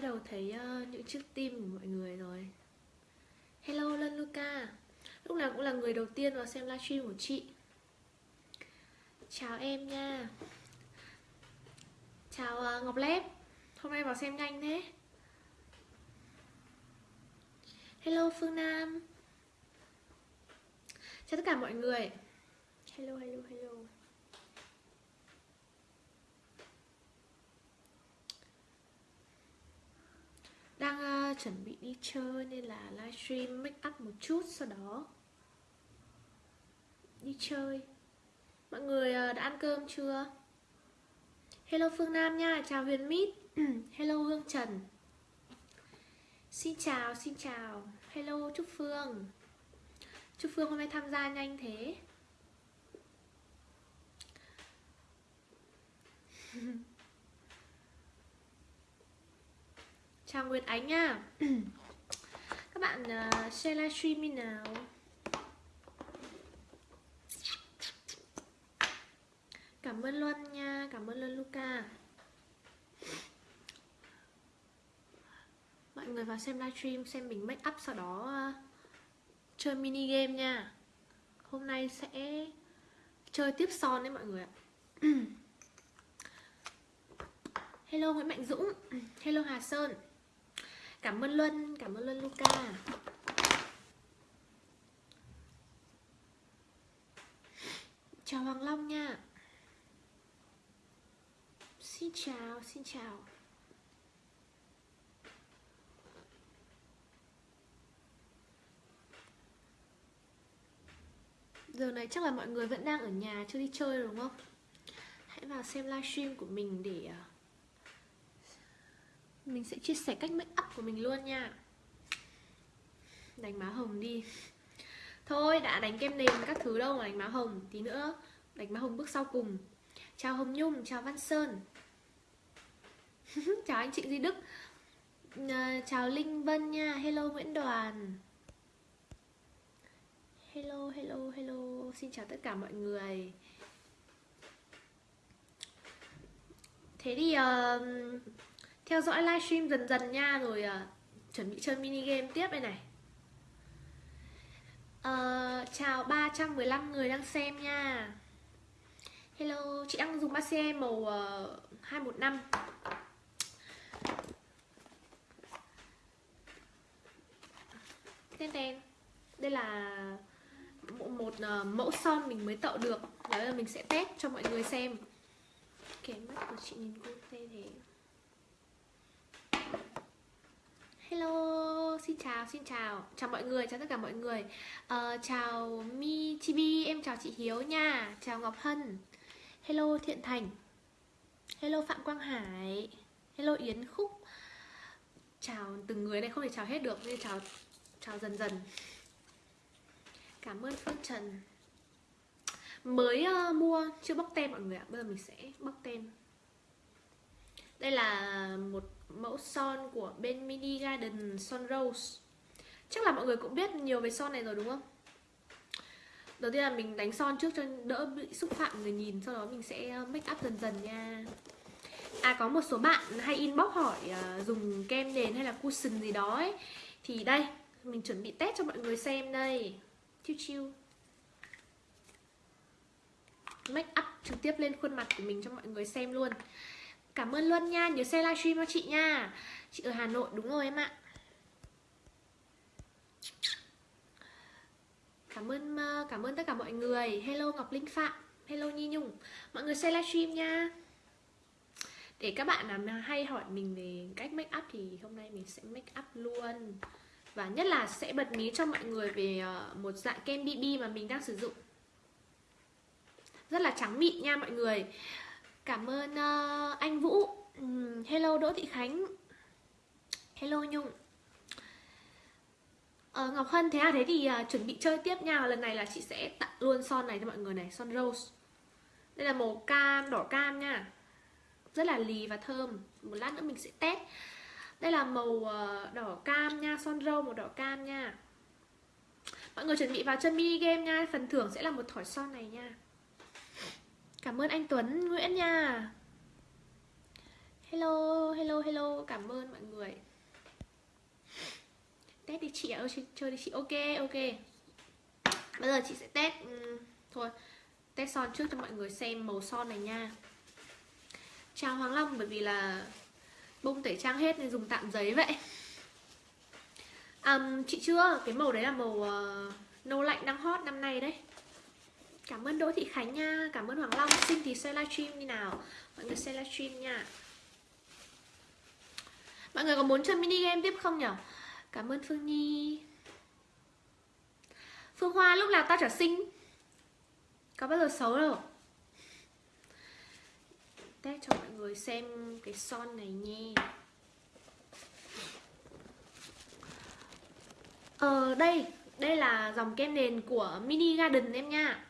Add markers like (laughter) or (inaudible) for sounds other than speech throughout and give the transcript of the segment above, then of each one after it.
đầu thấy uh, những chiếc tim của mọi người rồi. Hello Lân Luca Lúc nào cũng là người đầu tiên vào xem livestream của chị. Chào em nha. Chào uh, Ngọc Lép. Hôm nay vào xem nhanh thế. Hello Phương Nam. Chào tất cả mọi người. Hello, hello, hello. Đang uh, chuẩn bị đi chơi nên là livestream make up một chút Sau đó. Đi chơi. Mọi người uh, đã ăn cơm chưa? Hello Phương Nam nha, chào Huyền Mít. (clears throat) Hello Hương Trần. Xin chào, xin chào. Hello Trúc Phương. Trúc Phương hôm nay tham gia nhanh thế. (laughs) Chào Nguyệt Ánh nha. (clears throat) Các bạn uh, share livestream đi nào. Cảm ơn Luân nha Cảm ơn Luân Luca. Mọi người vào xem livestream Xem mình make up sau đó uh, Chơi mini game nha. Hôm nay sẽ Chơi tiếp son đấy mọi người ạ. (clears throat) Hello Nguyễn Mạnh Dũng. (clears throat) Hello Hà Sơn. Cảm ơn Luân, cảm ơn Luân Luca. Chào Hoàng Long nha. Xin chào, xin chào. Giờ này chắc là mọi người vẫn đang ở nhà chưa đi chơi đúng không? Hãy vào xem livestream của mình để uh, mình sẽ chia sẻ cách make up của mình luôn nha. Đánh má hồng đi. Thôi đã đánh kem nền các thứ đâu mà đánh má hồng. Tí nữa đánh má hồng bước sau cùng. Chào Hồng Nhung, chào Văn Sơn. (laughs) Chào anh chị Duy Đức. À, Chào Linh Vân nha. Hello Nguyễn Đoàn. Hello, hello, hello. Xin chào tất cả mọi người. Thế thì uh, theo dõi livestream dần dần nha rồi à, chuẩn bị chơi mini game tiếp đây này. À, chào 315 người đang xem nha. Hello chị đang dùng masse màu ờ, uh, 215 tên tên đây là một, một uh, mẫu son mình mới tạo được. Nhớ là mình sẽ test cho mọi người xem. Cái mắt của chị nhìn cô tê thế. Hello, xin chào, xin chào. Chào mọi người, chào tất cả mọi người. Uh, Chào Mi Chibi, em chào chị Hiếu nha. Chào Ngọc Hân. Hello Thiện Thành. Hello Phạm Quang Hải. Hello Yến Khúc. Chào từng người này không thể chào hết được Nên chào chào dần dần. Cảm ơn Phương Trần. Mới uh, mua, chưa bóc tem mọi người ạ. Bây giờ mình sẽ bóc tem. Đây là một mẫu son của bên Mini Garden Son Rose. Chắc là mọi người cũng biết nhiều về son này rồi đúng không? Đầu tiên là mình đánh son trước cho đỡ bị xúc phạm người nhìn Sau đó mình sẽ ờ, make up dần dần nha. À có một số bạn hay inbox hỏi uh, dùng kem nền hay là cushion gì đó ấy. Thì đây, mình chuẩn bị test cho mọi người xem đây. Chiêu chiêu Make up trực tiếp lên khuôn mặt của mình cho mọi người xem luôn. Cảm ơn Luân nha, nhớ share livestream cho chị nha. Chị ở Hà Nội, đúng rồi em ạ. Cảm ơn ờ, cảm ơn tất cả mọi người. Hello Ngọc Linh Phạm Hello Nhi Nhung. Mọi người share livestream nha. Để các bạn nào hay hỏi mình về cách make up Thì hôm nay mình sẽ make up luôn. Và nhất là sẽ bật mí cho mọi người về ờ, một dạng kem BB mà mình đang sử dụng. Rất là trắng mịn nha mọi người. Cảm ơn uh, anh Vũ. Um, Hello Đỗ Thị Khánh. Hello Nhung. Uh, Ngọc Hân thế à? Thế thì uh, chuẩn bị chơi tiếp nha. Lần này là chị sẽ tặng luôn son này cho mọi người này Son Rose. Đây là màu cam, đỏ cam nha. Rất là lì và thơm. Một lát nữa mình sẽ test. Đây là màu uh, đỏ cam nha Son Rose màu đỏ cam nha. Mọi người chuẩn bị vào chân mini game nha. Phần thưởng sẽ là một thỏi son này nha. Cảm ơn anh Tuấn Nguyễn nha. Hello, hello, hello. Cảm ơn mọi người. Test đi chị ơi chơi đi chị. Ok ok. Bây giờ chị sẽ test um, thôi. Test son trước cho mọi người xem màu son này nha. Chào hoàng long bởi vì là bông tẩy trang hết nên dùng tạm giấy vậy. Um, chị chưa? Cái màu đấy là màu uh, nâu lạnh đang hot năm nay đấy cảm ơn đỗ thị khánh nha. Cảm ơn hoàng long. Xin thì xem livestream như nào? Mọi người xem livestream nha. Mọi người có muốn chơi mini game tiếp không nhở cảm ơn phương nhi. Phương hoa lúc nào ta trở sinh có bao giờ xấu đâu. Test cho mọi người xem cái son này nha Ờ đây, đây là dòng kem nền của Mini Garden em nha.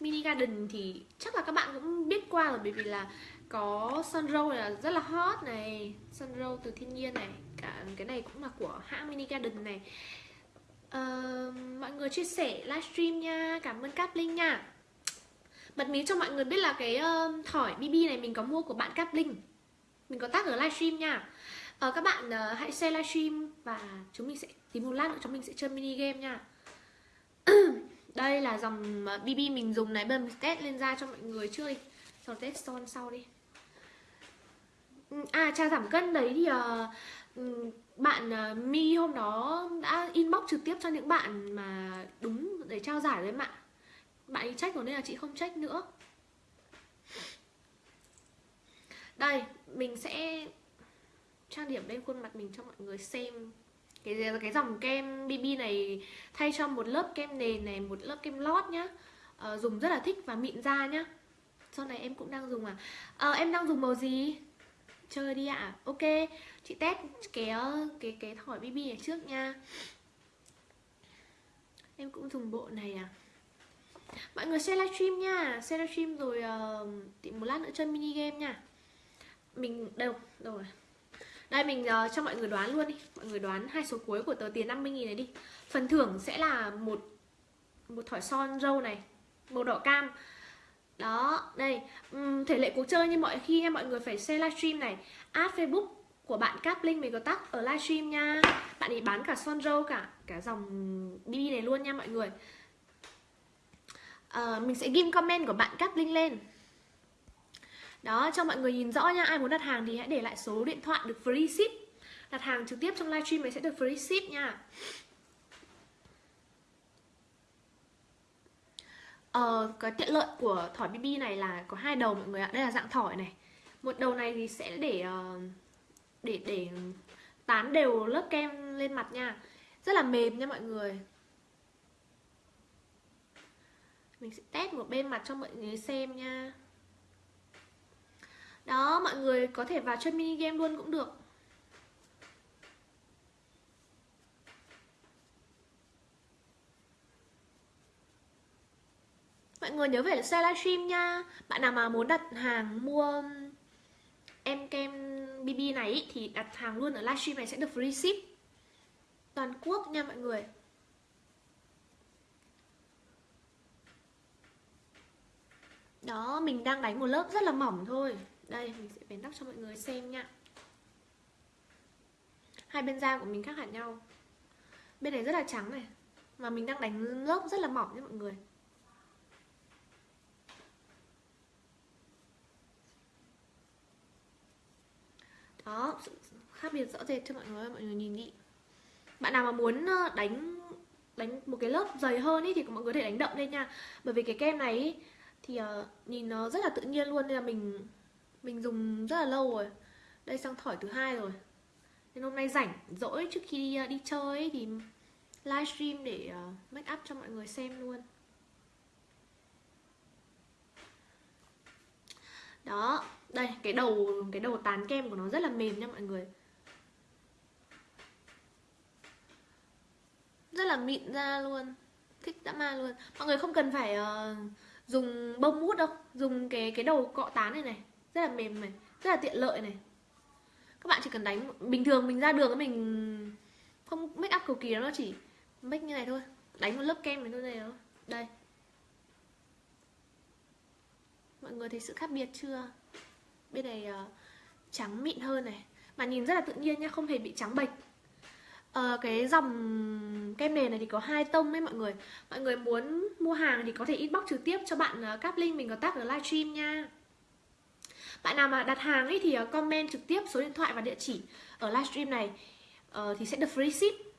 Mini Garden thì chắc là các bạn cũng biết qua rồi bởi vì là có Sun Roll là rất là hot này Sun Roll từ thiên nhiên này Cả cái này cũng là của hãng Mini Garden này. Uh, Mọi người chia sẻ livestream nha Cảm ơn Cáp Linh nha. Bật mí cho mọi người biết là cái uh, thỏi BB này mình có mua của bạn Cáp Linh. Mình có tác ở livestream nha. Uh, Các bạn uh, hãy share livestream Và chúng mình sẽ tìm một lát nữa chúng mình sẽ chơi mini game nha. (clears throat) Đây là dòng à, BB mình dùng này Bây giờ mình test lên da cho mọi người chưa đi sau test son sau đi. Ừ, à trà giảm cân đấy thì uh, bạn uh, Mi hôm đó đã inbox trực tiếp cho những bạn mà đúng để trao giải đấy bạn bạn ấy trách rồi nên là chị không trách nữa. Đây mình sẽ trang điểm lên khuôn mặt mình cho mọi người xem cái cái dòng kem BB này thay cho một lớp kem nền này một lớp kem lót nhá. À, dùng rất là thích và mịn da nhá. Sau này em cũng đang dùng à, à em đang dùng màu gì? Chơi đi ạ. À. ok. Chị test cái cái cái thỏi BB này trước nha. Em cũng dùng bộ này à? Mọi người share livestream nha. Share livestream rồi uh, tìm một lát nữa chơi mini game nha. Mình đâu? Đâu rồi? Đây mình uh, cho mọi người đoán luôn đi. Mọi người đoán hai số cuối của tờ tiền 50 nghìn này đi. Phần thưởng sẽ là một một thỏi son râu này màu đỏ cam. Đó đây. Uhm, thể lệ cuộc chơi như mọi khi nha mọi người phải share livestream này. Add facebook của bạn Cáp Linh mình có tắt ở livestream nha. Bạn ấy bán cả son râu cả cả dòng BB này luôn nha mọi người. Uh, Mình sẽ ghim comment của bạn Cáp Linh lên đó cho mọi người nhìn rõ nha. Ai muốn đặt hàng thì hãy để lại số điện thoại được free ship. Đặt hàng trực tiếp trong livestream này sẽ được free ship nha. Ờ, cái tiện lợi của thỏi BB này là có hai đầu mọi người ạ. Đây là dạng thỏi này. Một đầu này thì sẽ để ờ, để để tán đều lớp kem lên mặt nha. Rất là mềm nha mọi người. Mình sẽ test một bên mặt cho mọi người xem nha đó mọi người có thể vào chơi mini game luôn cũng được. Mọi người nhớ về share livestream nha. Bạn nào mà muốn đặt hàng mua em kem BB này thì đặt hàng luôn ở livestream này sẽ được free ship. Toàn quốc nha mọi người. Đó, mình đang đánh một lớp rất là mỏng thôi đây mình sẽ vén tóc cho mọi người xem nha. Hai bên da của mình khác hẳn nhau. Bên này rất là trắng này mà mình đang đánh lớp rất là mỏng nha mọi người. Đó khác biệt rõ rệt cho mọi người mọi người nhìn đi. Bạn nào mà muốn ờ, đánh đánh một cái lớp dày hơn ý, thì mọi người có thể đánh đậm lên nha. Bởi vì cái kem này ý, thì uh, nhìn nó rất là tự nhiên luôn nên là mình mình dùng rất là lâu rồi. Đây sang thỏi thứ hai rồi. Nên hôm nay rảnh rỗi trước khi đi, ờ, đi chơi ấy, thì livestream để uh, make up cho mọi người xem luôn. Đó đây cái đầu cái đầu tán kem của nó rất là mềm nha mọi người. Rất là mịn ra luôn. Thích dã ma luôn. Mọi người không cần phải uh, dùng bông mút đâu. Dùng cái cái đầu cọ tán này này rất là mềm này rất là tiện lợi này. Các bạn chỉ cần đánh bình thường mình ra đường mình không make up cầu kỳ nó chỉ make như này thôi. Đánh một lớp kem này thôi này đó. đây. Mọi người thấy sự khác biệt chưa? Bên này uh, trắng mịn hơn này. Mà nhìn rất là tự nhiên nha không hề bị trắng bệch. Ờ, cái dòng kem nền này thì có hai tông ấy mọi người. Mọi người muốn mua hàng thì có thể inbox trực tiếp cho bạn uh, cáp link mình có tác ở livestream nha. Bạn nào mà đặt hàng ấy thì ờ, comment trực tiếp số điện thoại và địa chỉ ở livestream này uh, Thì sẽ được free ship.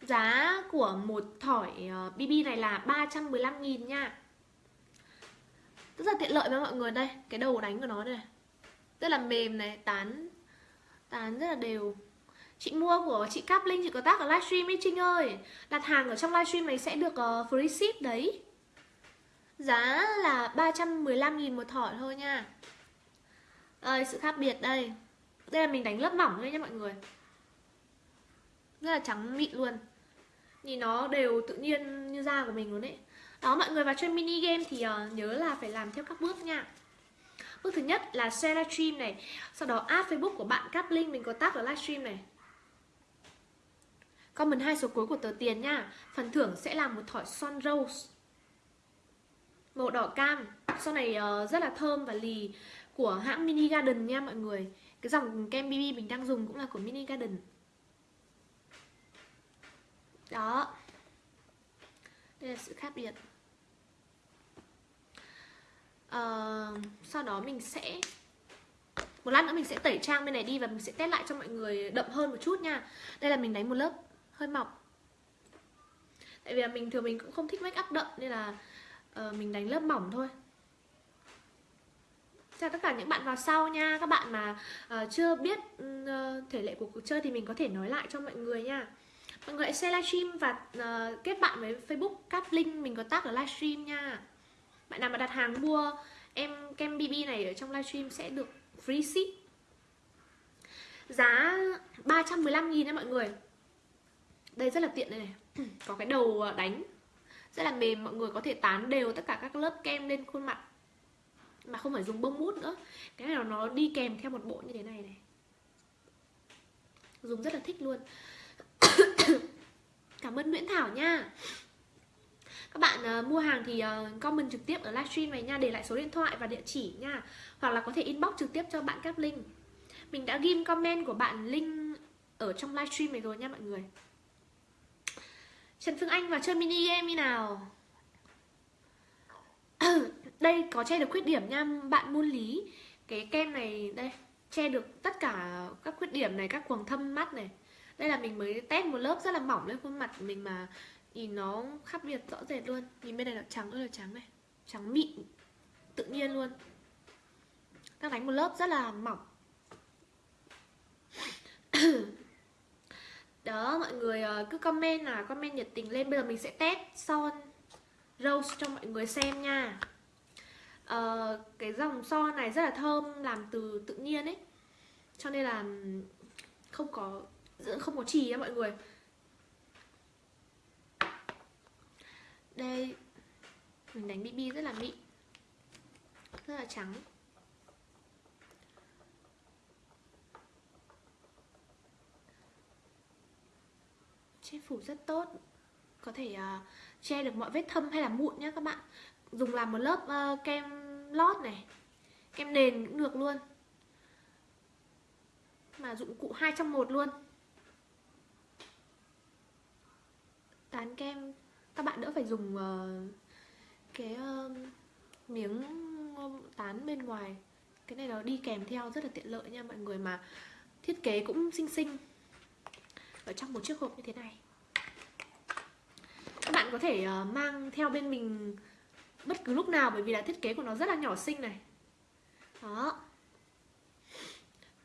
Giá của một thỏi ờ, uh, BB này là 315.000 nha. Rất là tiện lợi với mọi người đây Cái đầu đánh của nó đây Rất là mềm này, tán Tán rất là đều. Chị mua của chị Cáp Linh, chị có tác ở livestream ấy Trinh ơi. Đặt hàng ở trong livestream này sẽ được uh, free ship đấy. Giá là 315.000 một thỏi thôi nha. Đây, sự khác biệt đây. Đây là mình đánh lớp mỏng thôi nha mọi người. Rất là trắng mịn luôn. Nhìn nó đều tự nhiên như da của mình luôn đấy Đó, mọi người vào chơi mini game thì uh, nhớ là phải làm theo các bước nha. Bước thứ nhất là share livestream này. Sau đó add Facebook của bạn Cáp link Mình có tag ở livestream này. Comment hai số cuối của tờ tiền nha. Phần thưởng sẽ là một thỏi son rose. Màu đỏ cam. Son này uh, rất là thơm và lì. Của hãng Mini Garden nha mọi người. Cái dòng kem BB mình đang dùng cũng là của Mini Garden. Đó. Đây là sự khác biệt. À, Sau đó mình sẽ một lát nữa mình sẽ tẩy trang bên này đi và mình sẽ test lại cho mọi người đậm hơn một chút nha. Đây là mình đánh một lớp hơi mỏng. Tại vì là mình thường mình cũng không thích make up đậm nên là uh, mình đánh lớp mỏng thôi chào tất cả những bạn vào sau nha. Các bạn mà uh, chưa biết uh, thể lệ của cuộc chơi thì mình có thể nói lại cho mọi người nha. Mọi người hãy share livestream và uh, kết bạn với facebook cáp link mình có tác ở livestream nha. Bạn nào mà đặt hàng mua em kem bb này ở trong livestream sẽ được free ship. Giá 315 nghìn nha mọi người. Đây rất là tiện đây này. (clears throat) Có cái đầu đánh. Rất là mềm mọi người có thể tán đều tất cả các lớp kem lên khuôn mặt mà không phải dùng bông mút nữa. Cái này nó đi kèm theo một bộ như thế này này. Dùng rất là thích luôn. (coughs) Cảm ơn Nguyễn Thảo nha. Các bạn uh, mua hàng thì uh, comment trực tiếp ở livestream này nha. Để lại số điện thoại và địa chỉ nha. Hoặc là có thể inbox trực tiếp cho bạn các link mình đã ghim comment của bạn link ở trong livestream này rồi nha mọi người. Trần Phương Anh vào chơi mini game như nào? (coughs) Đây có che được khuyết điểm nha, Bạn môn Lý. Cái kem này, đây, Che được tất cả các khuyết điểm này, Các quầng thâm mắt này. Đây là mình mới test một lớp rất là mỏng lên khuôn mặt của mình mà Nhìn nó khác biệt rõ rệt luôn. Nhìn bên này là trắng ơi là trắng này. Trắng mịn, Tự nhiên luôn. Đang đánh một lớp rất là mỏng. (coughs) Đó, mọi người ờ, cứ comment là comment nhiệt tình lên. Bây giờ mình sẽ test son rose cho mọi người xem nha uh, cái dòng son này rất là thơm làm từ tự nhiên ấy. Cho nên là không có không có trì nha mọi người. Đây mình đánh bb rất là mịn rất là trắng. Che phủ rất tốt. Có thể uh, che được mọi vết thâm hay là mụn nhé các bạn dùng làm một lớp uh, kem lót này. Kem nền cũng được luôn. Mà dụng cụ hai trong một luôn. Tán kem các bạn đỡ phải dùng uh, cái uh, miếng tán bên ngoài. Cái này nó đi kèm theo rất là tiện lợi nha mọi người mà thiết kế cũng xinh xinh. Ở trong một chiếc hộp như thế này. Các bạn có thể uh, mang theo bên mình bất cứ lúc nào bởi vì là thiết kế của nó rất là nhỏ xinh này. Đó.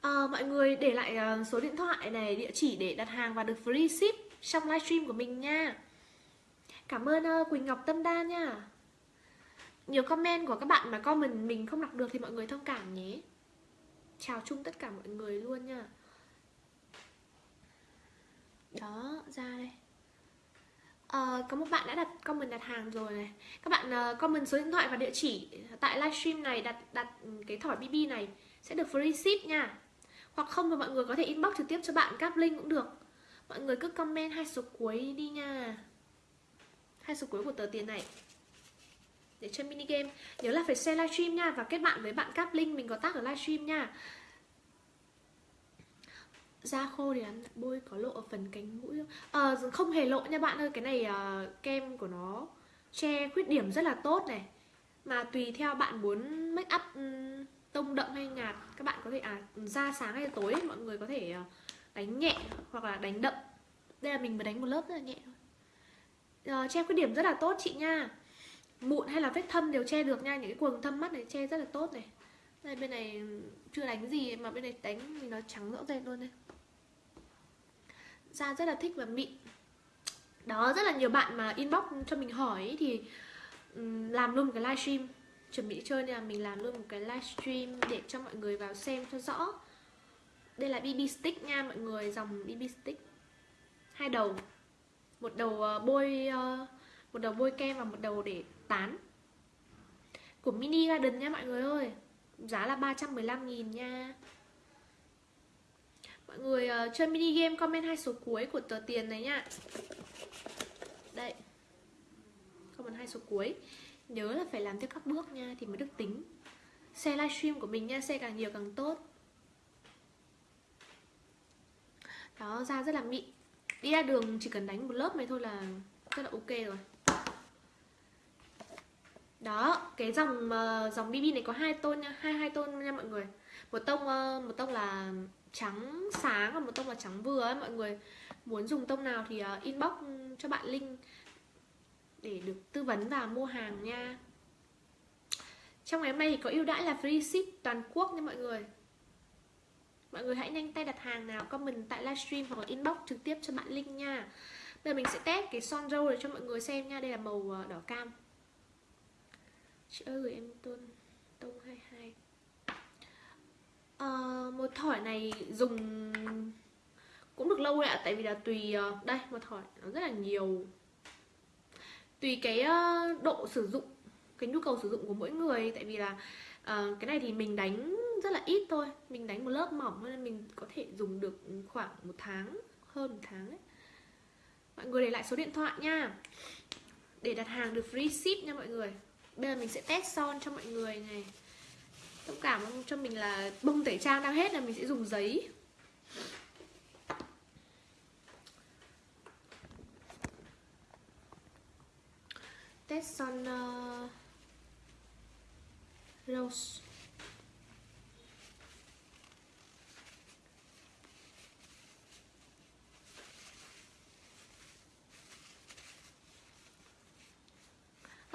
À, mọi người để lại ờ, số điện thoại này địa chỉ để đặt hàng và được free ship trong livestream của mình nha. Cảm ơn ờ, quỳnh ngọc tâm đa nha. Nhiều comment của các bạn mà comment mình không đọc được thì mọi người thông cảm nhé. Chào chung tất cả mọi người luôn nha. Đó ra đây. Uh, có một bạn đã đặt comment đặt hàng rồi này. Các bạn uh, comment số điện thoại và địa chỉ Tại livestream này đặt đặt cái thỏi BB này Sẽ được free ship nha. Hoặc không thì mọi người có thể inbox trực tiếp cho bạn các link cũng được. Mọi người cứ comment hai số cuối đi nha. Hai số cuối của tờ tiền này. Để chơi mini game. Nhớ là phải share livestream nha Và kết bạn với bạn cáp link mình có tác ở livestream nha da khô thì ăn bôi có lộ ở phần cánh mũi không? À, không hề lộ nha bạn ơi Cái này uh, kem của nó che khuyết điểm rất là tốt này. Mà tùy theo bạn muốn make up um, tông đậm hay nhạt Các bạn có thể, à, da sáng hay tối Mọi người có thể uh, đánh nhẹ hoặc là đánh đậm. Đây là mình mới đánh một lớp rất là nhẹ thôi. Uh, Che khuyết điểm rất là tốt chị nha. Mụn hay là vết thâm đều che được nha Những cái quầng thâm mắt này che rất là tốt này đây, bên này chưa đánh gì mà bên này đánh thì nó trắng rõ rệt luôn đây da rất là thích và mịn. Đó, rất là nhiều bạn mà inbox cho mình hỏi thì làm luôn một cái livestream. Chuẩn bị chơi nên là mình làm luôn một cái livestream để cho mọi người vào xem cho rõ. Đây là BB stick nha mọi người, dòng BB stick. Hai đầu, một đầu ờ, bôi ờ, một đầu bôi kem và một đầu để tán. Của mini garden nha mọi người ơi giá là 315 nghìn nha. Mọi người uh, chơi mini game comment hai số cuối của tờ tiền này nha Đây. Comment hai số cuối. Nhớ là phải làm theo các bước nha Thì mới được tính. Xe livestream của mình nha Xe càng nhiều càng tốt. Đó da rất là mịn. Đi ra đường chỉ cần đánh một lớp này thôi là Rất là ok rồi đó cái dòng uh, dòng BB này có hai tôn nha hai hai tôn nha mọi người. Một tông uh, một tông là trắng sáng và một tông là trắng vừa ấy mọi người. Muốn dùng tông nào thì uh, inbox cho bạn link để được tư vấn và mua hàng nha. Trong ngày hôm nay thì có ưu đãi là free ship toàn quốc nha mọi người. Mọi người hãy nhanh tay đặt hàng nào comment tại livestream hoặc là inbox trực tiếp cho bạn link nha. Bây giờ mình sẽ test cái son râu để cho mọi người xem nha. Đây là màu đỏ cam chị ơi gửi em tôn tông 22 à, ờ, một thỏi này dùng cũng được lâu ạ tại vì là tùy ờ, đây một thỏi nó rất là nhiều. Tùy cái ờ, độ sử dụng cái nhu cầu sử dụng của mỗi người tại vì là uh, cái này thì mình đánh rất là ít thôi. Mình đánh một lớp mỏng nên mình có thể dùng được khoảng một tháng hơn một tháng đấy. Mọi người để lại số điện thoại nha. Để đặt hàng được free ship nha mọi người bây giờ mình sẽ test son cho mọi người này. Thông cảm cho mình là bông tẩy trang đang hết là mình sẽ dùng giấy. Test son uh, rose.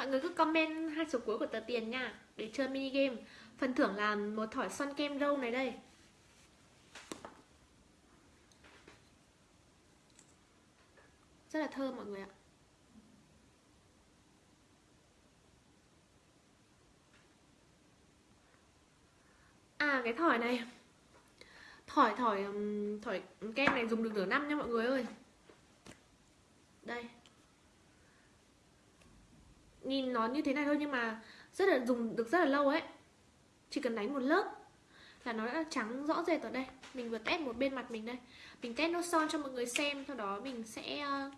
Mọi người cứ comment hai số cuối của tờ tiền nha, Để chơi mini game. Phần thưởng là một thỏi son kem râu này đây. Rất là thơm mọi người ạ. À cái thỏi này. Thỏi thỏi thỏi kem này dùng được nửa năm nha mọi người ơi. Đây nhìn nó như thế này thôi nhưng mà rất là dùng được rất là lâu ấy. Chỉ cần đánh một lớp là nó đã trắng rõ rệt ở đây. Mình vừa test một bên mặt mình đây. Mình test nốt son cho mọi người xem, sau đó mình sẽ ờ,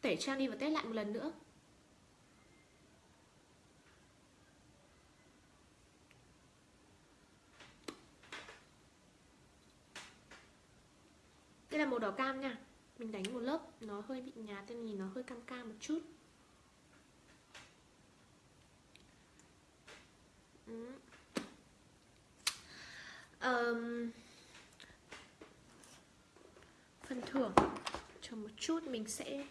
tẩy trang đi và test lại một lần nữa. Đây là màu đỏ cam nha. Mình đánh một lớp, nó hơi bị nhạt nên nhìn nó hơi cam cam một chút. Um, phần thưởng cho một chút mình sẽ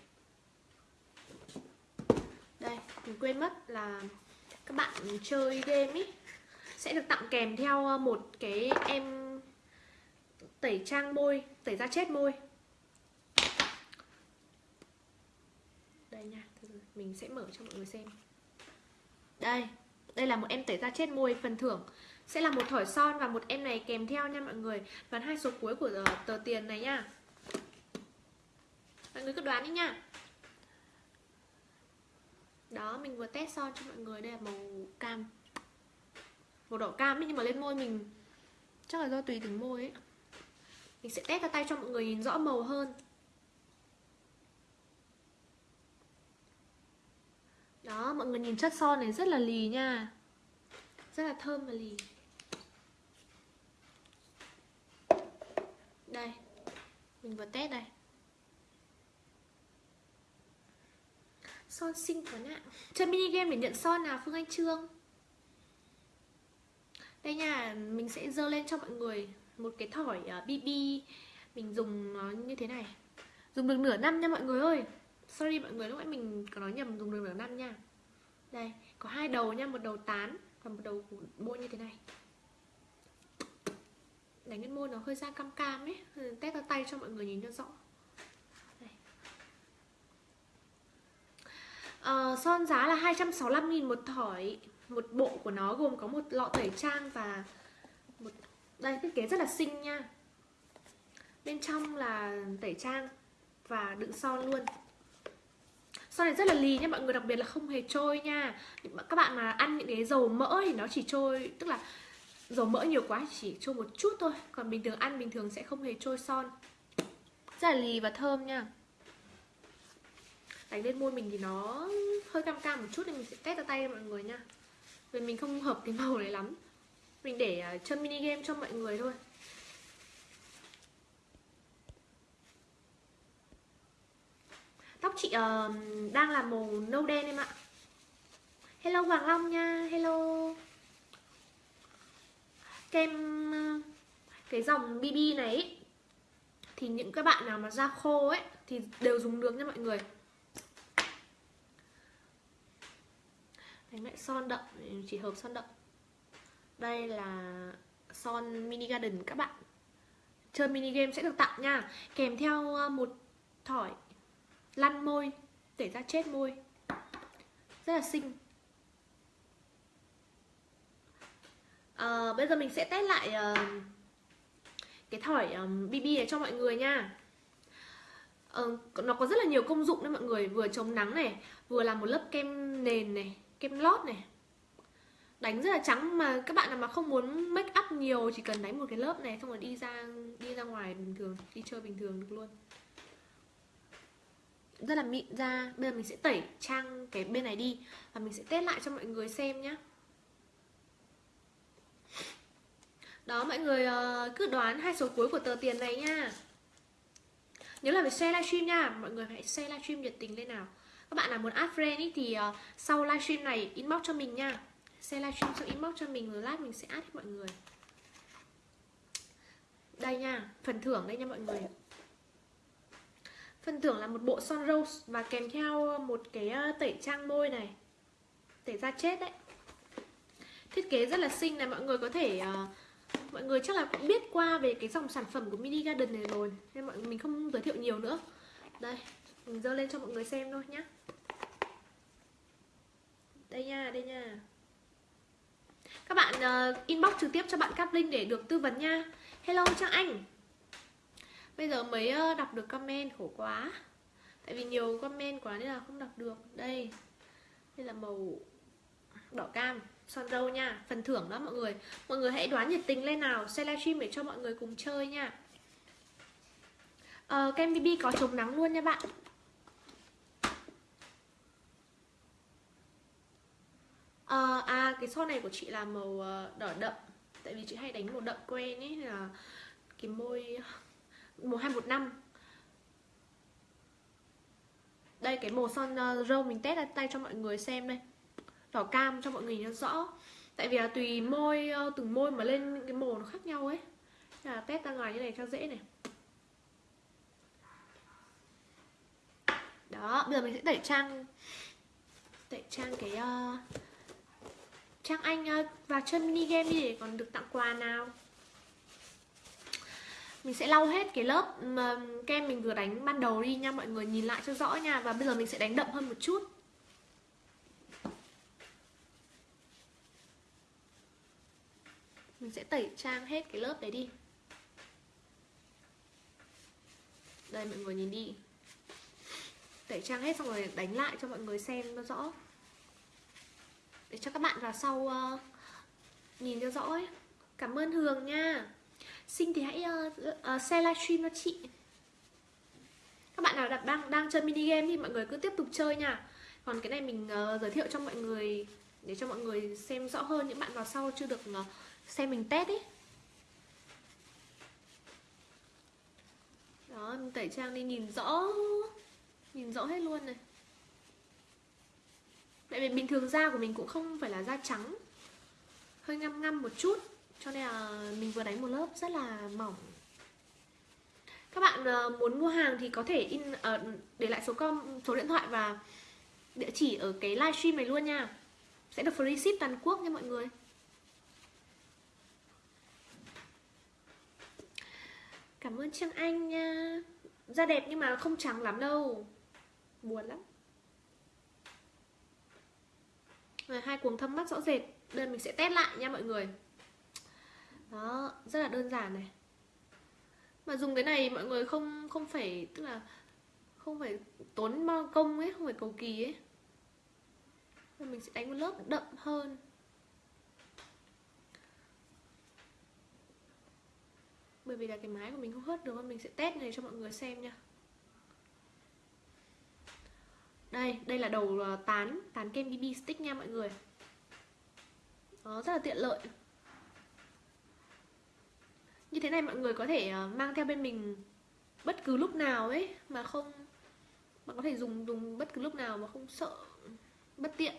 đây mình quên mất là các bạn chơi game ý sẽ được tặng kèm theo ờ, một cái em tẩy trang môi tẩy da chết môi. Đây nha mình sẽ mở cho mọi người xem. Đây đây là một em tẩy da chết môi phần thưởng. Sẽ là một thỏi son và một em này kèm theo nha mọi người. Đoán hai số cuối của tờ, tờ tiền này nha. Mọi người cứ đoán đi nha. Đó mình vừa test son cho mọi người. Đây là màu cam. Màu đỏ cam ấy, nhưng mà lên môi mình Chắc là do tùy từng môi ấy. Mình sẽ test ra tay cho mọi người nhìn rõ màu hơn. Đó, mọi người nhìn chất son này rất là lì nha. Rất là thơm và lì. Đây mình vừa test đây. Son xinh quá nè. Chơi mini game để nhận son nào phương anh trương? Đây nha mình sẽ dơ lên cho mọi người một cái thỏi ờ, bb mình dùng nó như thế này. Dùng được nửa năm nha mọi người ơi sorry mọi người lúc nãy mình có nói nhầm dùng đường nửa năm nha. Đây có hai đầu nha một đầu tán và một đầu môi như thế này. Đánh lên môi nó hơi da cam cam ấy test ra tay cho mọi người nhìn cho rõ. À, son giá là 265.000 một thỏi. Một bộ của nó gồm có một lọ tẩy trang và một đây thiết kế rất là xinh nha. Bên trong là tẩy trang và đựng son luôn sau này rất là lì nha, mọi người, đặc biệt là không hề trôi nha. Các bạn mà ăn những cái dầu mỡ thì nó chỉ trôi, tức là dầu mỡ nhiều quá chỉ trôi một chút thôi. Còn bình thường ăn bình thường sẽ không hề trôi son. Rất là lì và thơm nha. Đánh lên môi mình thì nó hơi cam cam một chút nên mình sẽ test ra tay mọi người nha. Vì mình không hợp cái màu này lắm. Mình để à, chân chơi mini game cho mọi người thôi tóc chị uh, đang là màu nâu đen em ạ. Hello hoàng long nha hello. Kem ờ, cái dòng bb này ý, thì những các bạn nào mà da khô ấy thì đều dùng được nha mọi người. Đánh lại son đậm chỉ hợp son đậm. Đây là son mini garden các bạn. Chơi mini game sẽ được tặng nha. Kèm theo ờ, một thỏi lăn môi để ra chết môi. Rất là xinh. À, bây giờ mình sẽ test lại uh, cái thỏi ờ, um, BB này cho mọi người nha. Uh, nó có rất là nhiều công dụng đấy mọi người. Vừa chống nắng này vừa làm một lớp kem nền này kem lót này. Đánh rất là trắng mà các bạn nào mà không muốn make up nhiều chỉ cần đánh một cái lớp này xong rồi đi ra đi ra ngoài bình thường đi chơi bình thường được luôn rất là mịn ra. Bây giờ mình sẽ tẩy trang cái bên này đi và mình sẽ test lại cho mọi người xem nhé đó mọi người ờ, cứ đoán hai số cuối của tờ tiền này nha. Nhớ là phải share livestream nha. Mọi người hãy share livestream nhiệt tình lên nào. Các bạn nào muốn add friend ý, thì uh, sau livestream này inbox cho mình nha. Share livestream xong inbox cho mình rồi lát mình sẽ add mọi người. Đây nha phần thưởng đây nha mọi người phần thưởng là một bộ son rose và kèm theo ờ, một cái ờ, tẩy trang môi này tẩy da chết đấy. Thiết kế rất là xinh này mọi người có thể uh, mọi người chắc là cũng biết qua về cái dòng sản phẩm của mini garden này rồi nên mọi mình không giới thiệu nhiều nữa. Đây mình dơ lên cho mọi người xem thôi nhá. Đây nha đây nha. Các bạn uh, inbox trực tiếp cho bạn cáp link để được tư vấn nha. Hello trang anh bây giờ mới đọc được comment khổ quá. Tại vì nhiều comment quá nên là không đọc được. Đây. Đây là màu đỏ cam. Son râu nha. Phần thưởng đó mọi người. Mọi người hãy đoán nhiệt tình lên nào. Share livestream để cho mọi người cùng chơi nha. Uh, kem bb có chống nắng luôn nha bạn. Uh, à cái son này của chị là màu ờ, đỏ đậm. Tại vì chị hay đánh màu đậm quen ấy là cái môi màu 215 đây cái màu son ờ, râu mình test ra tay cho mọi người xem đây. Đỏ cam cho mọi người nó rõ. Tại vì là tùy môi ờ, từng môi mà lên cái màu nó khác nhau ấy. Là test ra ngoài như này cho dễ này. Đó bây giờ mình sẽ tẩy trang tẩy trang cái uh, Trang Anh uh, vào chơi mini game đi để còn được tặng quà nào mình sẽ lau hết cái lớp kem mình vừa đánh ban đầu đi nha mọi người nhìn lại cho rõ nha và bây giờ mình sẽ đánh đậm hơn một chút. Mình sẽ tẩy trang hết cái lớp đấy đi. Đây mọi người nhìn đi. Tẩy trang hết xong rồi đánh lại cho mọi người xem nó rõ. Để cho các bạn vào sau uh, nhìn cho rõ ấy. cảm ơn hường nha xin thì hãy uh, uh, share livestream cho chị. Các bạn nào đang đang chơi mini game thì mọi người cứ tiếp tục chơi nha. Còn cái này mình uh, giới thiệu cho mọi người để cho mọi người xem rõ hơn những bạn vào sau chưa được uh, xem mình test ấy đó mình tẩy trang đi nhìn rõ nhìn rõ hết luôn này. Tại vì bình thường da của mình cũng không phải là da trắng. Hơi ngăm ngăm một chút cho nên là mình vừa đánh một lớp rất là mỏng. Các bạn ờ, muốn mua hàng thì có thể in uh, để lại số com số điện thoại và địa chỉ ở cái livestream này luôn nha. Sẽ được free ship toàn quốc nha mọi người. Cảm ơn Trương Anh nha. Da đẹp nhưng mà không trắng lắm đâu. Buồn lắm. Rồi, hai cuồng thâm mắt rõ rệt. Đây mình sẽ test lại nha mọi người đó, rất là đơn giản này. Mà dùng cái này mọi người không không phải, tức là không phải tốn công ấy, không phải cầu kỳ ấy. Mình sẽ đánh một lớp đậm hơn. Bởi vì là cái mái của mình không hớt được, mình sẽ test này cho mọi người xem nha. Đây đây là đầu à, tán tán kem bb stick nha mọi người. Nó rất là tiện lợi như thế này mọi người có thể ờ, mang theo bên mình bất cứ lúc nào ấy, mà không, bạn có thể dùng dùng bất cứ lúc nào mà không sợ, bất tiện.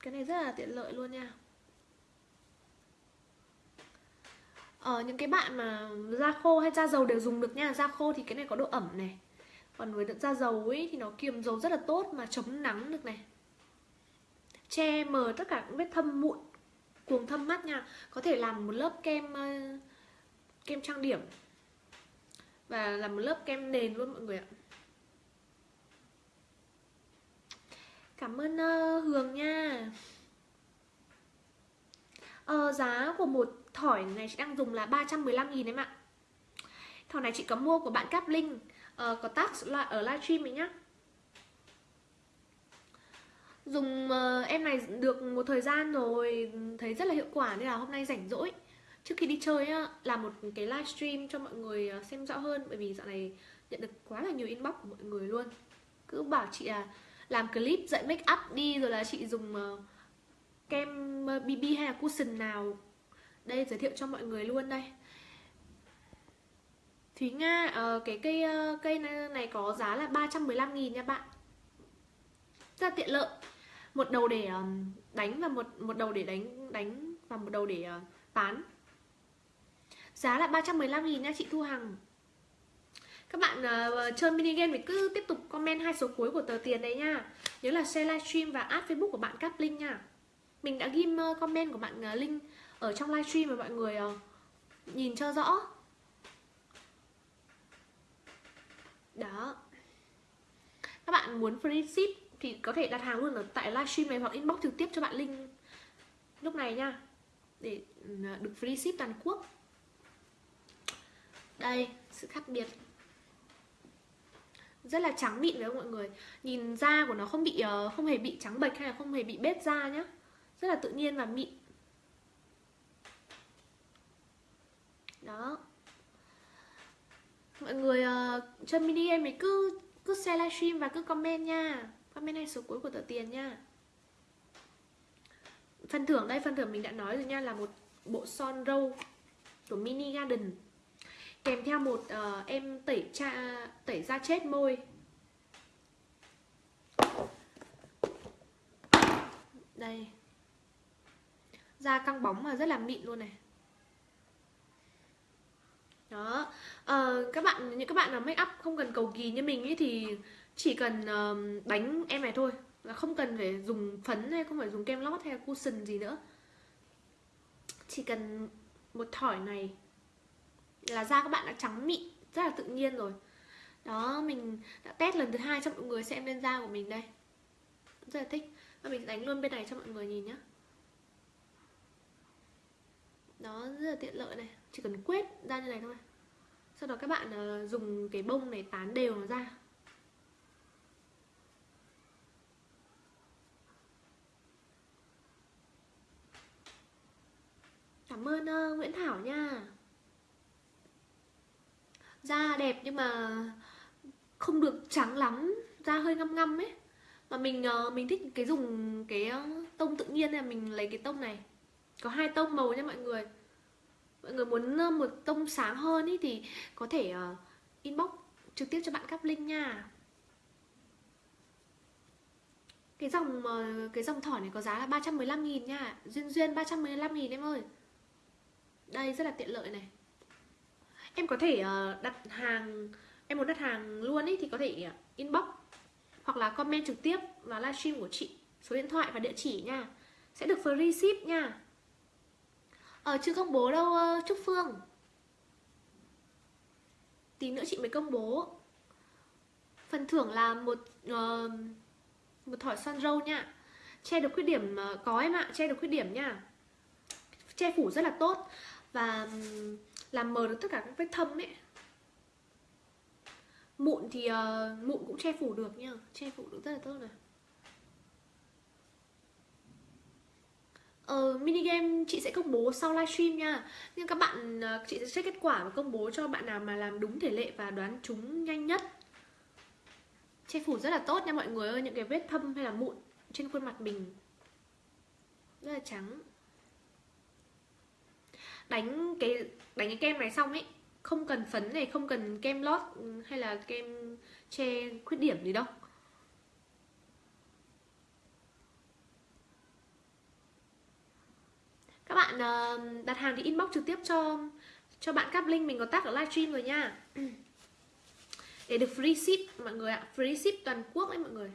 Cái này rất là tiện lợi luôn nha. Ở những cái bạn mà da khô hay da dầu đều dùng được nha. Da khô thì cái này có độ ẩm này. Còn với da dầu ấy thì nó kiềm dầu rất là tốt mà chống nắng được này. Che mờ tất cả những vết thâm mụn cuồng thâm mắt nha. Có thể làm một lớp kem uh, kem trang điểm. Và làm một lớp kem nền luôn mọi người ạ. Cảm ơn uh, hường nha. Ờ, giá của một thỏi này chị đang dùng là 315 nghìn em ạ. Thỏi này chị có mua của bạn Cáp Linh uh, có tag ở livestream ấy nhá dùng uh, em này được một thời gian rồi thấy rất là hiệu quả nên là hôm nay rảnh rỗi. Trước khi đi chơi á làm một cái livestream cho mọi người ờ, xem rõ hơn bởi vì dạo này nhận được quá là nhiều inbox của mọi người luôn. Cứ bảo chị là làm clip dạy make up đi rồi là chị dùng uh, kem BB hay là cushion nào. Đây giới thiệu cho mọi người luôn đây. Thúy Nga uh, cái cây uh, cây này, này có giá là 315 nghìn nha bạn. Rất là tiện lợi một đầu để ờ, đánh và một một đầu để đánh đánh và một đầu để bán tán. Giá là 315 nghìn nha chị Thu Hằng. Các bạn uh, chơi mini game thì cứ tiếp tục comment hai số cuối của tờ tiền đấy nha. Nhớ là share livestream và add facebook của bạn cáp link nha. Mình đã ghim uh, comment của bạn uh, link ở trong livestream mà mọi người uh, nhìn cho rõ. Đó. Các bạn muốn free ship thì có thể đặt hàng luôn ở tại livestream này hoặc inbox trực tiếp cho bạn link lúc này nha. Để ừ, được free ship toàn quốc. Đây sự khác biệt. Rất là trắng mịn với mọi người. Nhìn da của nó không bị ờ, không hề bị trắng bệch hay là không hề bị bết da nhá. Rất là tự nhiên và mịn. Đó. Mọi người ờ, uh, chơi mini em ấy cứ cứ share livestream và cứ comment nha comment này số cuối của tờ tiền nha. Phần thưởng đây phần thưởng mình đã nói rồi nha là một bộ son râu của mini garden. Kèm theo một uh, em tẩy cha tẩy da chết môi. Đây. Da căng bóng mà rất là mịn luôn này. Đó. Uh, các bạn những các bạn nào make up không cần cầu kỳ như mình ấy thì chỉ cần uh, đánh em này thôi là không cần phải dùng phấn hay không phải dùng kem lót hay cushion gì nữa. Chỉ cần một thỏi này là da các bạn đã trắng mịn rất là tự nhiên rồi. Đó mình đã test lần thứ hai cho mọi người xem lên da của mình đây. Rất là thích. Và mình đánh luôn bên này cho mọi người nhìn nhé đó rất là tiện lợi này. Chỉ cần quét ra như này thôi. Sau đó các bạn uh, dùng cái bông này tán đều nó ra. Cảm ơn uh, Nguyễn Thảo nha. Da đẹp nhưng mà không được trắng lắm Da hơi ngăm ngăm ấy. Mà mình uh, mình thích cái dùng cái ờ, tông tự nhiên là Mình lấy cái tông này. Có hai tông màu nha mọi người. Mọi người muốn một tông sáng hơn ý thì có thể uh, inbox trực tiếp cho bạn cắp link nha. Cái dòng cái dòng thỏi này có giá là 315 nghìn nha. Duyên Duyên 315 nghìn em ơi. Đây rất là tiện lợi này. Em có thể ờ, đặt hàng Em muốn đặt hàng luôn ý thì có thể ờ, inbox Hoặc là comment trực tiếp vào livestream của chị. Số điện thoại và địa chỉ nha. Sẽ được free ship nha. Ờ chưa công bố đâu Trúc Phương. Tí nữa chị mới công bố. Phần thưởng là một uh, Một thỏi son râu nha. Che được khuyết điểm uh, có em ạ Che được khuyết điểm nha. Che phủ rất là tốt. Và làm mờ được tất cả các vết thâm ấy. Mụn thì uh, mụn cũng che phủ được nha Che phủ được rất là tốt này. Ờ, mini game chị sẽ công bố sau livestream nha. Nhưng các bạn, ờ, chị sẽ check kết quả và công bố cho bạn nào mà làm đúng thể lệ và đoán chúng nhanh nhất. Che phủ rất là tốt nha mọi người ơi Những cái vết thâm hay là mụn trên khuôn mặt mình. Rất là trắng. Đánh cái đánh cái kem này xong ấy Không cần phấn này, không cần kem lót ừ, hay là kem che khuyết điểm gì đâu. Các bạn ờ, đặt hàng thì inbox trực tiếp cho cho bạn cáp link mình có tag ở livestream rồi nha. (clears throat) Để được free ship mọi người ạ free ship toàn quốc ấy mọi người.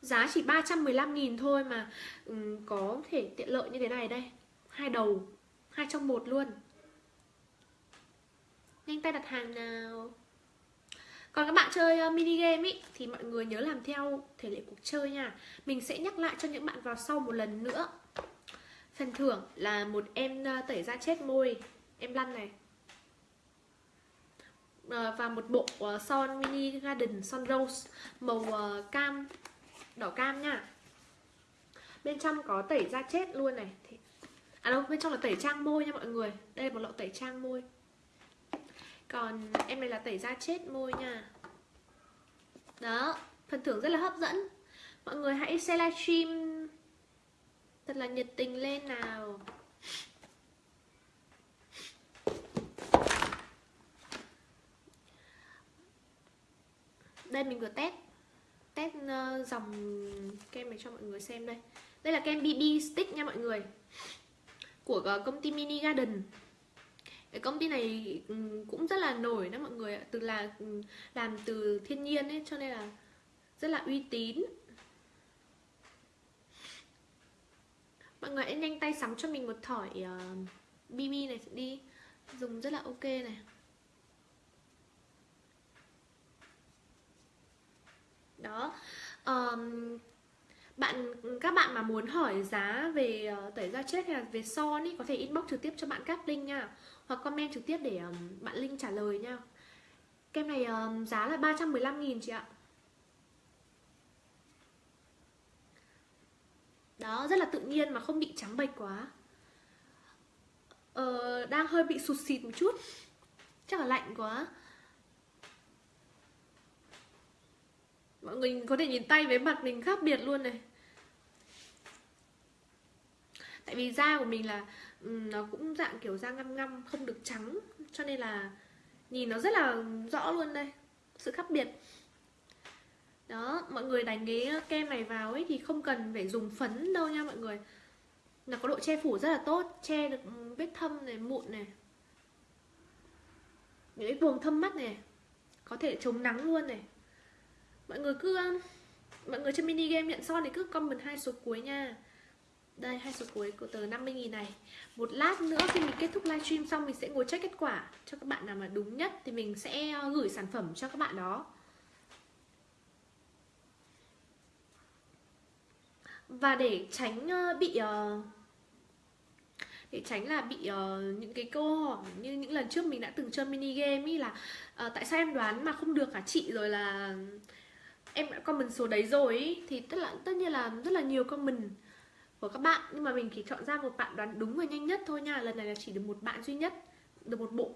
Giá chỉ 315.000 thôi mà ừ, có thể tiện lợi như thế này đây. Hai đầu hai trong một luôn. Nhanh tay đặt hàng nào. Còn các bạn chơi ờ, mini game ý, thì mọi người nhớ làm theo thể lệ cuộc chơi nha. Mình sẽ nhắc lại cho những bạn vào sau một lần nữa. Phần thưởng là một em ờ, tẩy da chết môi. Em lăn này. Ờ, và một bộ son mini garden, son rose Màu cam, Đỏ cam nha. Bên trong có tẩy da chết luôn này. À đâu, bên trong là tẩy trang môi nha mọi người. Đây là một lọ tẩy trang môi. Còn em này là tẩy da chết môi nha. Đó Phần thưởng rất là hấp dẫn. Mọi người hãy share livestream Thật là nhiệt tình lên nào. Đây mình vừa test Test ờ, dòng kem này cho mọi người xem đây. Đây là kem BB Stick nha mọi người. Của ờ, công ty Mini Garden. Cái công ty này ừ, cũng rất là nổi đó mọi người ạ. Từ là ừ, làm từ thiên nhiên ấy cho nên là rất là uy tín. Mọi người hãy nhanh tay sắm cho mình một thỏi ờ, uh, BB này đi. Dùng rất là ok này. Đó. Um, bạn các bạn mà muốn hỏi giá về uh, tẩy da chết hay là về son ý có thể inbox trực tiếp cho bạn cát linh nha. Hoặc comment trực tiếp để um, bạn linh trả lời nha. Kem này um, giá là 315 nghìn chị ạ. Đó rất là tự nhiên mà không bị trắng bệch quá. Ờ, đang hơi bị sụt xịt một chút. Chắc là lạnh quá. Mọi người có thể nhìn tay với mặt mình khác biệt luôn này. Tại vì da của mình là nó cũng dạng kiểu da ngăm ngăm, không được trắng, cho nên là nhìn nó rất là rõ luôn đây, sự khác biệt. Đó, mọi người đánh cái kem này vào ấy thì không cần phải dùng phấn đâu nha mọi người. Nó có độ che phủ rất là tốt, che được vết thâm này, mụn này. Những cái vùng thâm mắt này, có thể chống nắng luôn này mọi người cứ um, mọi người chơi mini game nhận son thì cứ comment hai số cuối nha. Đây hai số cuối của tờ 50.000 này. Một lát nữa khi mình kết thúc livestream xong mình sẽ ngồi check kết quả cho các bạn nào mà đúng nhất thì mình sẽ uh, gửi sản phẩm cho các bạn đó. Và để tránh uh, bị uh, để tránh là bị uh, những cái câu hỏi như những lần trước mình đã từng chơi mini game ý là uh, tại sao em đoán mà không được cả chị? Rồi là em đã comment số đấy rồi ý, thì tất là tất nhiên là rất là nhiều comment của các bạn. Nhưng mà mình chỉ chọn ra một bạn đoán đúng và nhanh nhất thôi nha. Lần này là chỉ được một bạn duy nhất được một bộ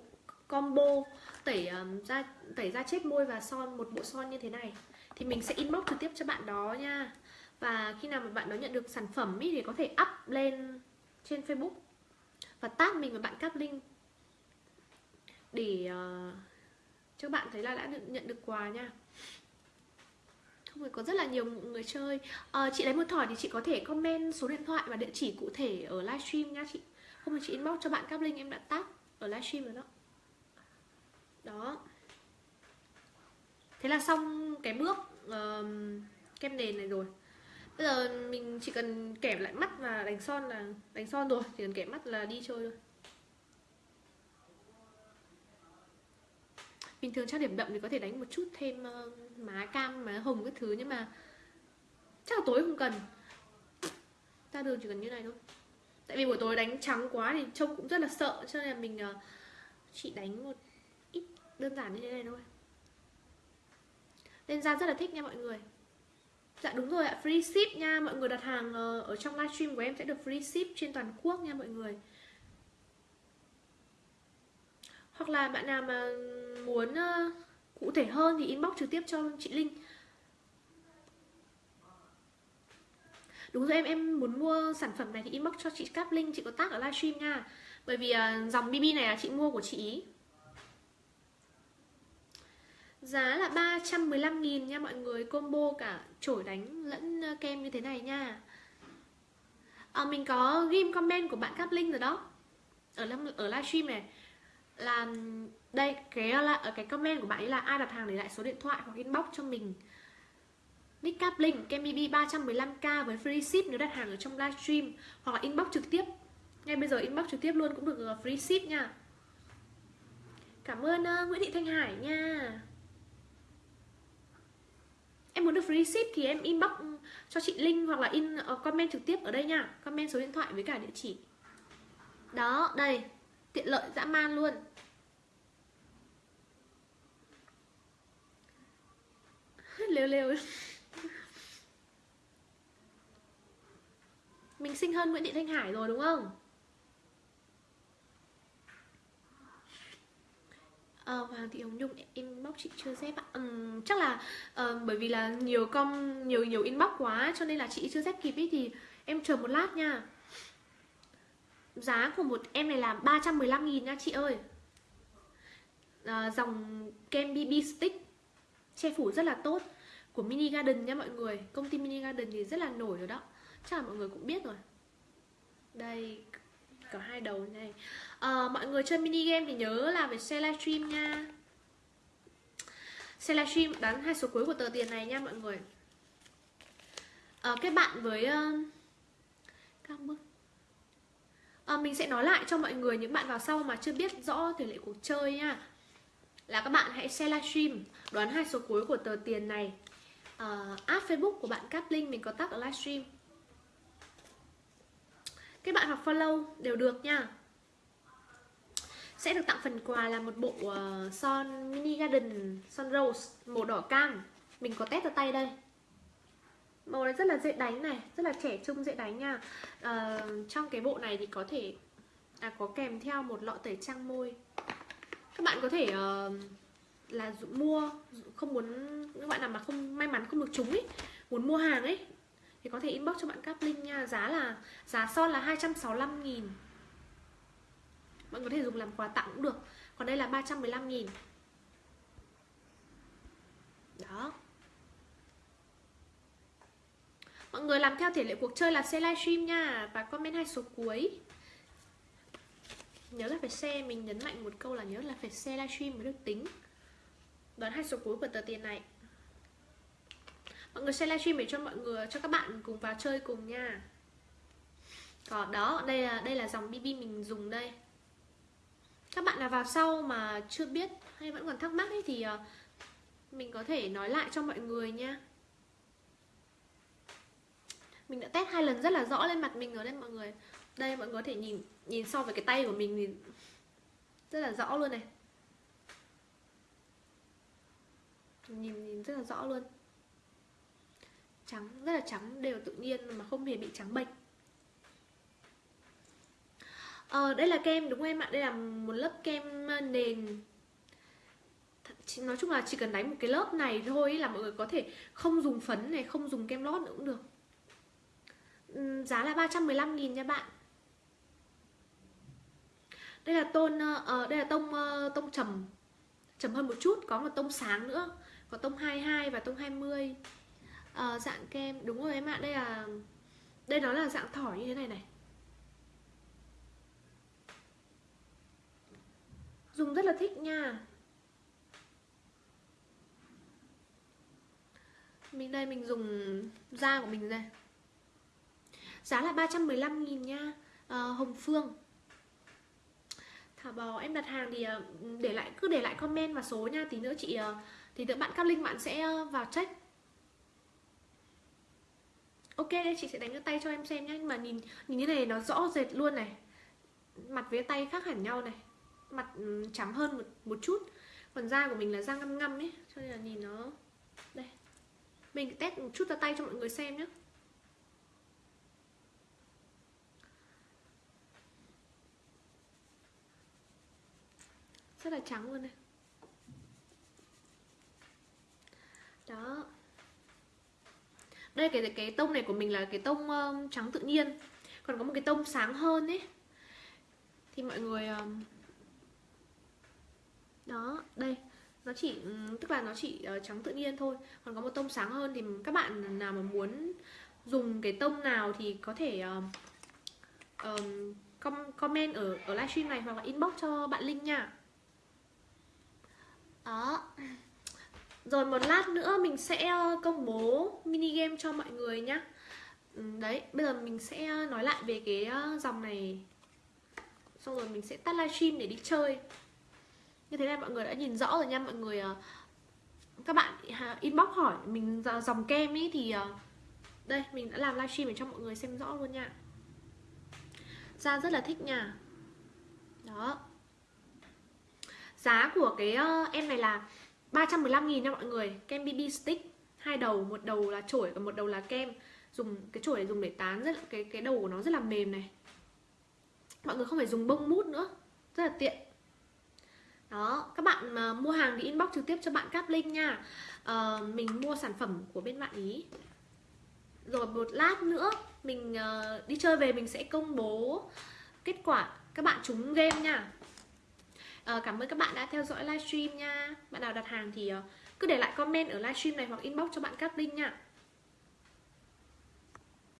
combo tẩy um, da tẩy da chết môi và son một bộ son như thế này. Thì mình sẽ inbox trực tiếp cho bạn đó nha. Và khi nào mà bạn đó nhận được sản phẩm ý, thì có thể up lên trên Facebook và tag mình và bạn cáp link. Để uh, cho bạn thấy là đã được nhận được quà nha. Xong rồi có rất là nhiều người chơi. À, chị lấy một thỏi thì chị có thể comment số điện thoại và địa chỉ cụ thể ở livestream nha chị. Không phải chị inbox cho bạn các link em đã tag ở livestream rồi đó. Đó. Thế là xong cái bước uh, kem nền này rồi. Bây giờ mình chỉ cần kẻ lại mắt và đánh son là đánh son rồi chỉ cần kẻ mắt là đi chơi thôi. Bình thường trang điểm đậm thì có thể đánh một chút thêm uh, má cam má hồng các thứ nhưng mà chắc là tối không cần. Ra đường chỉ cần như này thôi. Tại vì buổi tối đánh trắng quá thì trông cũng rất là sợ cho nên là mình uh, chỉ đánh một ít đơn giản như thế này thôi. Lên da rất là thích nha mọi người. Dạ đúng rồi ạ, free ship nha. Mọi người đặt hàng ờ, ở trong livestream của em sẽ được free ship trên toàn quốc nha mọi người. Hoặc là bạn nào mà muốn uh, cụ thể hơn thì inbox trực tiếp cho chị Linh. Đúng rồi em em muốn mua sản phẩm này thì inbox cho chị Cáp Linh Chị có tác ở livestream nha. Bởi vì uh, dòng BB này là chị mua của chị ý. Giá là 315.000 nha mọi người Combo cả chổi đánh lẫn ờ, kem như thế này nha. À, Mình có ghim comment của bạn Cáp Linh rồi đó. Ở ở livestream này Là đây cái ờ, là ở ờ, cái comment của bạn ấy là ai đặt hàng để lại số điện thoại hoặc inbox cho mình? Nick Cap Linh kem BB 315k với free ship nếu đặt hàng ở trong livestream hoặc là inbox trực tiếp. Ngay bây giờ inbox trực tiếp luôn cũng được ờ, free ship nha. Cảm ơn uh, Nguyễn Thị Thanh Hải nha. Em muốn được free ship thì em inbox ừ, cho chị Linh hoặc là in uh, comment trực tiếp ở đây nha. Comment số điện thoại với cả địa chỉ. Đó đây. Tiện lợi dã man luôn. (laughs) lêu lêu. Mình xinh hơn Nguyễn Thị Thanh Hải rồi đúng không? À, Hoàng Thị Hồng Nhung inbox chị chưa dép ạ. Um, chắc là uh, bởi vì là nhiều com nhiều nhiều inbox quá cho nên là chị chưa dép kịp ý thì em chờ một lát nha. Giá của một em này là 315 nghìn nha chị ơi. À, dòng kem BB stick che phủ rất là tốt. Của Mini Garden nha mọi người. Công ty Mini Garden thì rất là nổi rồi đó. Chắc là mọi người cũng biết rồi. Đây có hai đầu này. À, mọi người chơi mini game thì nhớ là phải share livestream nha. Share livestream đoán hai số cuối của tờ tiền này nha mọi người. À, kết bạn với uh, các bước. À, mình sẽ nói lại cho mọi người những bạn vào sau mà chưa biết rõ tỷ lệ cuộc chơi nha là các bạn hãy share livestream đoán hai số cuối của tờ tiền này. Uh, app facebook của bạn cát Linh mình có tắt ở livestream các bạn học follow đều được nha. Sẽ được tặng phần quà là một bộ uh, son mini garden son rose màu đỏ cam. Mình có test ở tay đây. Màu này rất là dễ đánh này rất là trẻ trung dễ đánh nha. Uh, trong cái bộ này thì có thể à, có kèm theo một lọ tẩy trang môi các bạn có thể uh, là mua không muốn các bạn nào mà không may mắn không được trúng ấy muốn mua hàng ấy thì có thể inbox cho bạn Cáp Linh nha. Giá là giá son là 265 nghìn. Bạn có thể dùng làm quà tặng cũng được. Còn đây là 315 nghìn. Đó. Mọi người làm theo thể lệ cuộc chơi là share livestream nha và comment hai số cuối nhớ là phải share, mình nhấn mạnh một câu là nhớ là phải share livestream mới được tính. Đoán hai số cuối của tờ tiền này. Mọi người share livestream để cho mọi người, cho các bạn cùng vào chơi cùng nha. Còn đó, đây là đây là dòng bb mình dùng đây. Các bạn nào vào sau mà chưa biết hay vẫn còn thắc mắc ấy thì ờ, mình có thể nói lại cho mọi người nha. Mình đã test hai lần rất là rõ lên mặt mình rồi đấy mọi người. Đây, mọi người có thể nhìn nhìn so với cái tay của mình thì rất là rõ luôn này. Nhìn nhìn rất là rõ luôn. Trắng rất là trắng đều tự nhiên mà không hề bị trắng bệch. Ờ, đây là kem đúng không em ạ? Đây là một lớp kem ờ, nền. Nói chung là chỉ cần đánh một cái lớp này thôi là mọi người có thể không dùng phấn này, không dùng kem lót nữa cũng được. Giá là 315 nghìn nha bạn đây là tôn uh, ờ, ờ, đây là tông uh, ờ, tông trầm trầm hơn một chút có một tông sáng nữa. Có tông 22 và tông 20 uh, dạng kem đúng rồi em ạ đây là đây nó là dạng thỏi như thế này này. Dùng rất là thích nha. Mình đây mình dùng da của mình đây. Giá là 315 nghìn nha. À, Hồng Phương thả bò. Em đặt hàng thì ờ, để lại cứ để lại comment và số nha. Tí nữa chị ờ, thì nữa bạn cam linh bạn sẽ ờ, vào check. Ok đây chị sẽ đánh cái tay cho em xem nhé nhưng mà nhìn nhìn như này nó rõ rệt luôn này. Mặt với tay khác hẳn nhau này. Mặt ừ, trắng hơn một, một chút. Còn da của mình là da ngăm ngăm ấy. Cho nên là nhìn nó đây. Mình test một chút ra tay cho mọi người xem nhé rất là trắng luôn này đó. Đây cái cái tông này của mình là cái tông um, trắng tự nhiên. Còn có một cái tông sáng hơn ấy. Thì mọi người um, đó đây. Nó chỉ tức là nó chỉ uh, trắng tự nhiên thôi. Còn có một tông sáng hơn thì các bạn nào mà muốn dùng cái tông nào thì có thể um, um, comment ở ở livestream này hoặc là inbox cho bạn linh nha đó. Rồi một lát nữa mình sẽ ờ, công bố mini game cho mọi người nhá. Ừ, đấy, bây giờ mình sẽ ờ, nói lại về cái ờ, dòng này. Xong rồi mình sẽ tắt livestream để đi chơi. Như thế này mọi người đã nhìn rõ rồi nha, mọi người các bạn à, inbox hỏi mình dòng kem ý thì đây, mình đã làm livestream để cho mọi người xem rõ luôn nha. Ra rất là thích nha. Đó. Giá của cái uh, em này là 315 nghìn nha mọi người. Kem BB stick hai đầu, một đầu là chổi và một đầu là kem. Dùng Cái chổi dùng để tán rất cái, cái đầu của nó rất là mềm này. Mọi người không phải dùng bông mút nữa Rất là tiện. Đó, các bạn mà mua hàng thì inbox trực tiếp cho bạn Cáp Linh nha. Uh, Mình mua sản phẩm của bên bạn ý. Rồi một lát nữa Mình uh, đi chơi về mình sẽ công bố Kết quả các bạn trúng game nha à, cảm ơn các bạn đã theo dõi livestream nha. Bạn nào đặt hàng thì ờ, cứ để lại comment ở livestream này hoặc inbox cho bạn Cát Linh nha.